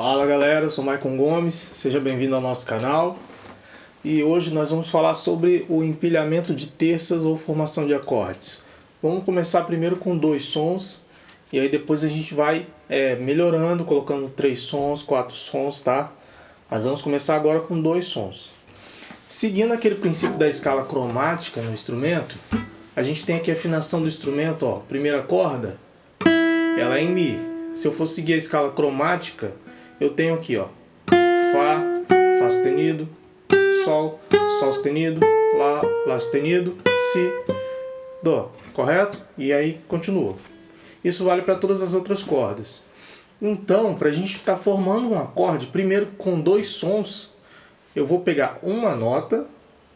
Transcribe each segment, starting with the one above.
Fala galera, eu sou Maicon Gomes, seja bem-vindo ao nosso canal e hoje nós vamos falar sobre o empilhamento de terças ou formação de acordes. Vamos começar primeiro com dois sons e aí depois a gente vai é, melhorando, colocando três sons, quatro sons, tá? Mas vamos começar agora com dois sons. Seguindo aquele princípio da escala cromática no instrumento, a gente tem aqui a afinação do instrumento, ó, primeira corda, ela é em Mi. Se eu for seguir a escala cromática, eu tenho aqui, ó, Fá, Fá sustenido, Sol, Sol sustenido, Lá, Lá sustenido, Si, Dó, correto? E aí continua. Isso vale para todas as outras cordas. Então, para a gente estar tá formando um acorde, primeiro com dois sons, eu vou pegar uma nota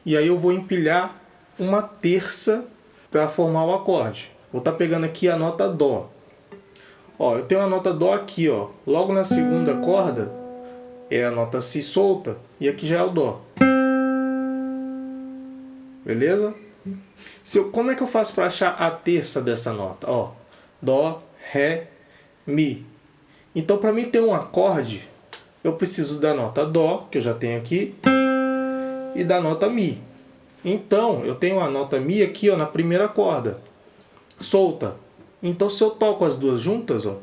e aí eu vou empilhar uma terça para formar o acorde. Vou estar tá pegando aqui a nota Dó. Ó, eu tenho a nota Dó aqui, ó. Logo na segunda corda é a nota Si solta e aqui já é o Dó. Beleza? Se eu, como é que eu faço para achar a terça dessa nota? Ó, Dó, Ré, Mi. Então para mim ter um acorde, eu preciso da nota Dó, que eu já tenho aqui, e da nota Mi. Então eu tenho a nota Mi aqui ó, na primeira corda, solta. Então se eu toco as duas juntas, ó,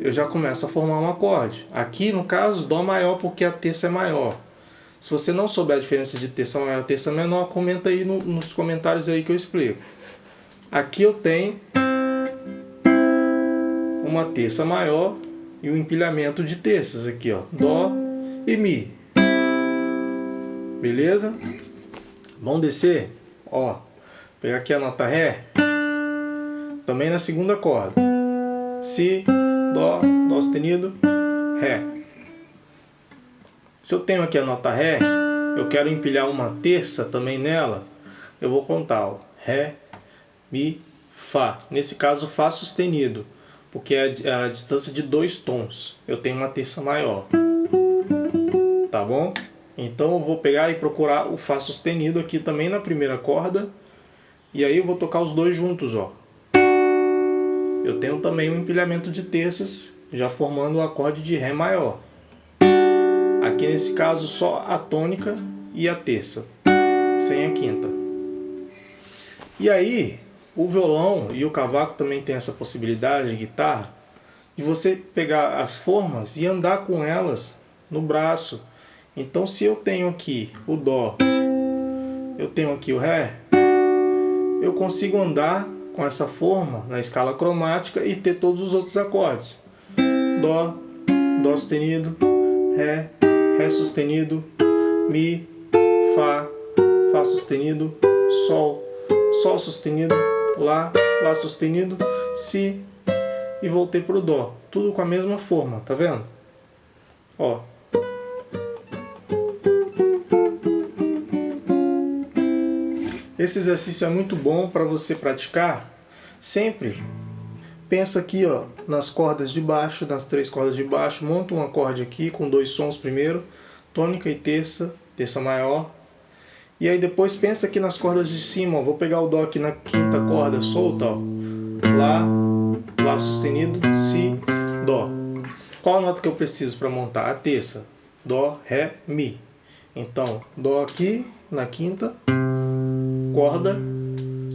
eu já começo a formar um acorde. Aqui, no caso, Dó maior porque a terça é maior. Se você não souber a diferença de terça maior e terça menor, comenta aí no, nos comentários aí que eu explico. Aqui eu tenho uma terça maior e um empilhamento de terças aqui, ó, Dó e Mi. Beleza? Vamos descer, ó. Pegar aqui a nota Ré. Também na segunda corda. Si, Dó, Dó sustenido, Ré. Se eu tenho aqui a nota Ré, eu quero empilhar uma terça também nela, eu vou contar, ó. Ré, Mi, Fá. Nesse caso, Fá sustenido, porque é a distância de dois tons. Eu tenho uma terça maior. Tá bom? Então eu vou pegar e procurar o Fá sustenido aqui também na primeira corda e aí eu vou tocar os dois juntos, ó. Eu tenho também um empilhamento de terças, já formando o acorde de Ré maior. Aqui nesse caso só a tônica e a terça, sem a quinta. E aí, o violão e o cavaco também tem essa possibilidade, de guitarra, de você pegar as formas e andar com elas no braço. Então se eu tenho aqui o Dó, eu tenho aqui o Ré, eu consigo andar com essa forma na escala cromática e ter todos os outros acordes. Dó, Dó sustenido, Ré, Ré sustenido, Mi, Fá, Fá sustenido, Sol, Sol sustenido, Lá, Lá sustenido, Si e voltei para o Dó. Tudo com a mesma forma, tá vendo? Ó, Esse exercício é muito bom para você praticar sempre. Pensa aqui ó, nas cordas de baixo, nas três cordas de baixo, monta um acorde aqui com dois sons primeiro, tônica e terça, terça maior. E aí depois pensa aqui nas cordas de cima, ó, vou pegar o Dó aqui na quinta corda solta, ó. Lá, Lá sustenido, Si, Dó. Qual nota que eu preciso para montar? A terça. Dó, Ré, Mi. Então, Dó aqui na quinta, corda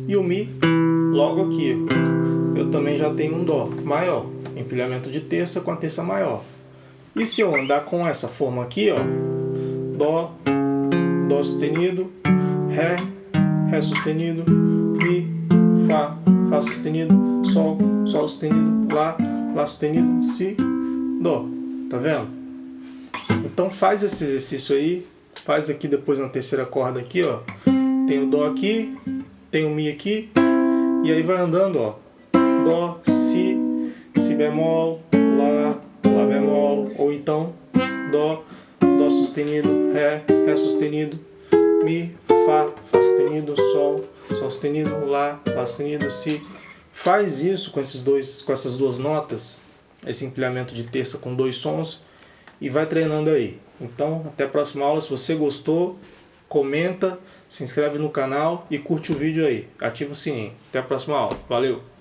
e o Mi logo aqui. Eu também já tenho um Dó maior, empilhamento de terça com a terça maior. E se eu andar com essa forma aqui, ó, Dó, Dó sustenido, Ré, Ré sustenido, Mi, Fá, Fá sustenido, Sol, Sol sustenido, Lá, Lá sustenido, Si, Dó. Tá vendo? Então faz esse exercício aí, faz aqui depois na terceira corda aqui, ó. Tem o Dó aqui, tem o Mi aqui, e aí vai andando, ó. Dó, Si, Si bemol, Lá, Lá bemol, ou então Dó, Dó sustenido, Ré, Ré sustenido, Mi, Fá, Fá sustenido, Sol, Sol sustenido, Lá, Lá sustenido, Si. Faz isso com, esses dois, com essas duas notas, esse empilhamento de terça com dois sons, e vai treinando aí. Então, até a próxima aula. Se você gostou, comenta, se inscreve no canal e curte o vídeo aí. Ativa o sininho. Até a próxima aula. Valeu!